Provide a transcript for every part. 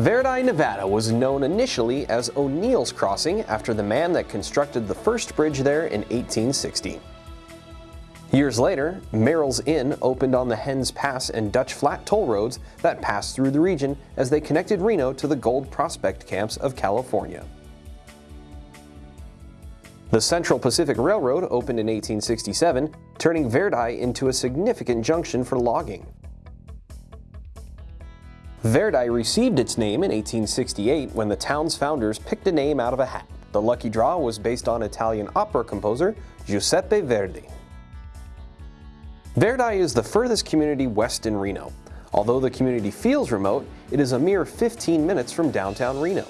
Verdi, Nevada was known initially as O'Neill's Crossing after the man that constructed the first bridge there in 1860. Years later, Merrill's Inn opened on the Henness Pass and Dutch Flat toll roads that passed through the region as they connected Reno to the gold prospect camps of California. The Central Pacific Railroad opened in 1867, turning Verdi into a significant junction for logging. Verdi received its name in 1868 when the town's founders picked a name out of a hat. The lucky draw was based on Italian opera composer Giuseppe Verdi. Verdi is the furthest community west in Reno. Although the community feels remote, it is a mere 15 minutes from downtown Reno.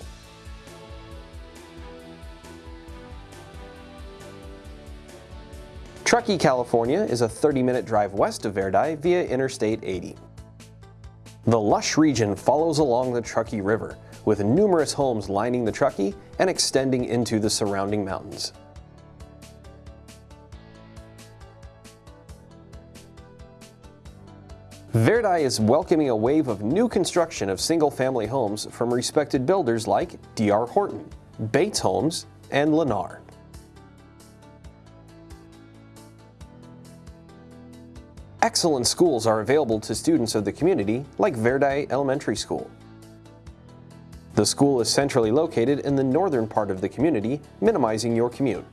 Truckee, California is a 30-minute drive west of Verdi via Interstate 80. The lush region follows along the Truckee River, with numerous homes lining the Truckee and extending into the surrounding mountains. Verdi is welcoming a wave of new construction of single-family homes from respected builders like D.R. Horton, Bates Homes, and Lennar. Excellent schools are available to students of the community, like Verdi Elementary School. The school is centrally located in the northern part of the community, minimizing your commute.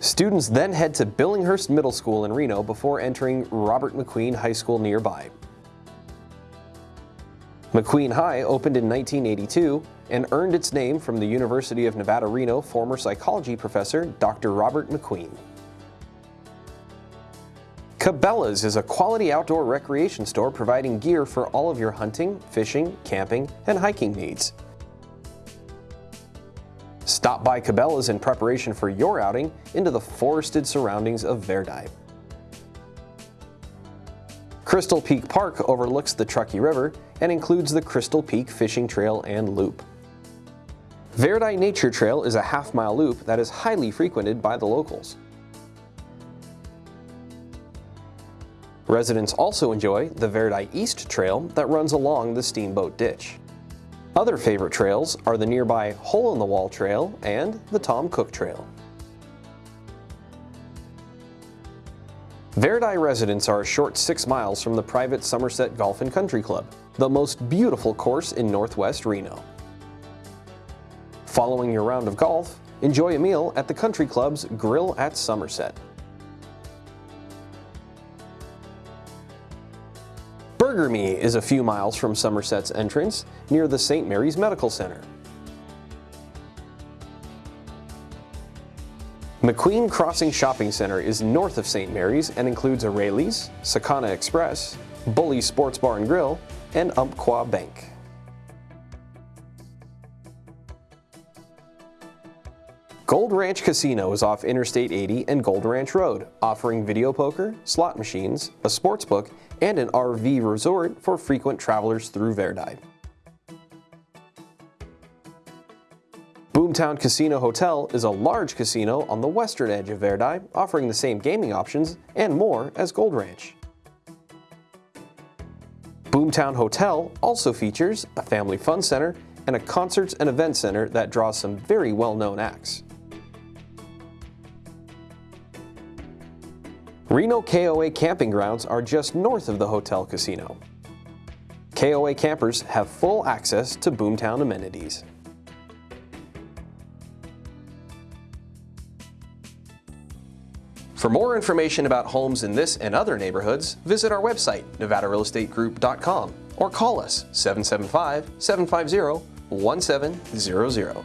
Students then head to Billinghurst Middle School in Reno before entering Robert McQueen High School nearby. McQueen High opened in 1982 and earned its name from the University of Nevada, Reno former psychology professor Dr. Robert McQueen. Cabela's is a quality outdoor recreation store providing gear for all of your hunting, fishing, camping, and hiking needs. Stop by Cabela's in preparation for your outing into the forested surroundings of Verdi. Crystal Peak Park overlooks the Truckee River and includes the Crystal Peak Fishing Trail and Loop. Verdi Nature Trail is a half-mile loop that is highly frequented by the locals. Residents also enjoy the Verdi East Trail that runs along the Steamboat Ditch. Other favorite trails are the nearby Hole-in-the-Wall Trail and the Tom Cook Trail. Verdi residents are a short six miles from the private Somerset Golf and Country Club, the most beautiful course in northwest Reno. Following your round of golf, enjoy a meal at the country club's Grill at Somerset. Burger Me is a few miles from Somerset's entrance, near the St. Mary's Medical Center. McQueen Crossing Shopping Center is north of St. Mary's and includes a Raley's, Sakana Express, Bully Sports Bar and Grill, and Umpqua Bank. Gold Ranch Casino is off Interstate 80 and Gold Ranch Road, offering video poker, slot machines, a sports book, and an RV resort for frequent travelers through Verdi. Boomtown Casino Hotel is a large casino on the western edge of Verdi, offering the same gaming options and more as Gold Ranch. Boomtown Hotel also features a family fun center and a concerts and event center that draws some very well-known acts. Reno KOA camping grounds are just north of the hotel casino. KOA campers have full access to Boomtown amenities. For more information about homes in this and other neighborhoods, visit our website, nevadarealestategroup.com or call us 775-750-1700.